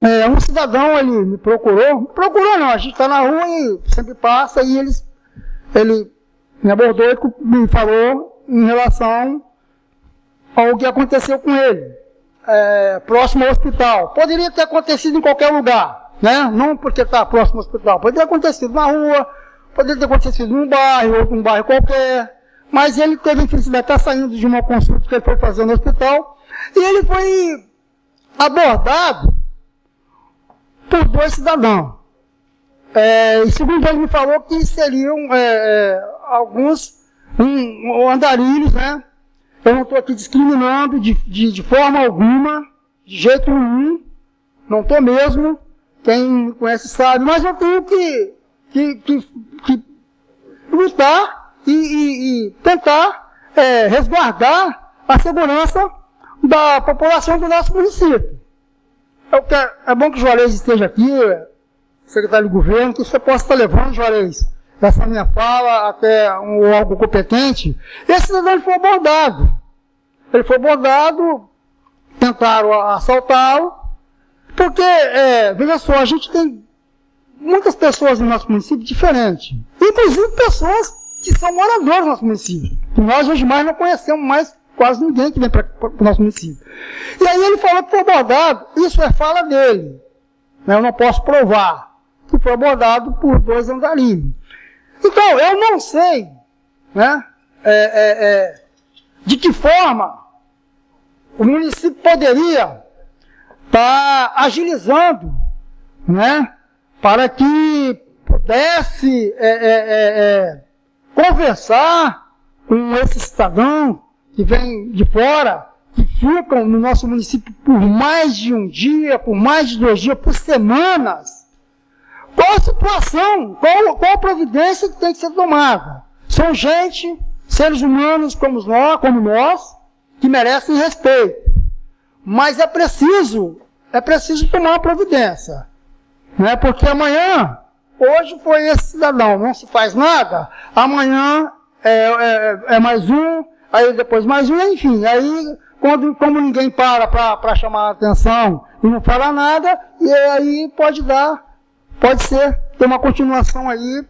É, um cidadão, ele me procurou, procurou não, a gente está na rua e sempre passa, e eles, ele me abordou e me falou em relação ao que aconteceu com ele, é, próximo ao hospital. Poderia ter acontecido em qualquer lugar, né? Não porque está próximo ao hospital, poderia ter acontecido na rua, poderia ter acontecido num bairro, ou num bairro qualquer, mas ele teve a infelicidade de estar saindo de uma consulta que ele foi fazer no hospital, e ele foi abordado por dois cidadãos. É, e segundo ele me falou que seriam é, é, alguns um, andarilhos, né? Eu não estou aqui discriminando de, de, de, forma alguma, de jeito nenhum, não estou mesmo, quem me conhece sabe, mas eu tenho que, que, que, que lutar e, e, e tentar é, resguardar a segurança da população do nosso município. Quero, é bom que o Juarez esteja aqui, secretário de governo, que você possa estar levando, Juarez, essa minha fala até um órgão competente. Esse cidadão foi abordado. Ele foi abordado, tentaram assaltá-lo, porque, é, veja só, a gente tem muitas pessoas no nosso município diferentes, inclusive pessoas que são moradores do nosso município, que nós hoje mais não conhecemos mais quase ninguém que vem para o nosso município. E aí ele falou que foi abordado, isso é fala dele, né, eu não posso provar, que foi abordado por dois andarilhos. Então, eu não sei né, é, é, é, de que forma o município poderia estar tá agilizando né, para que pudesse é, é, é, conversar com esse cidadão que vem de fora, que ficam no nosso município por mais de um dia, por mais de dois dias, por semanas, qual a situação, qual, qual a providência que tem que ser tomada? São gente, seres humanos como nós, como nós que merecem respeito. Mas é preciso, é preciso tomar uma providência. Não é porque amanhã, hoje foi esse cidadão, não se faz nada, amanhã é, é, é mais um, aí depois mais um, enfim, aí quando, como ninguém para para chamar a atenção e não fala nada, e aí pode dar pode ser ter uma continuação aí,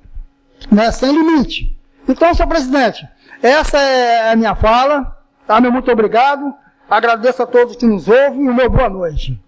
né, sem limite. Então, senhor presidente, essa é a minha fala, tá? Meu muito obrigado, agradeço a todos que nos ouvem e uma boa noite.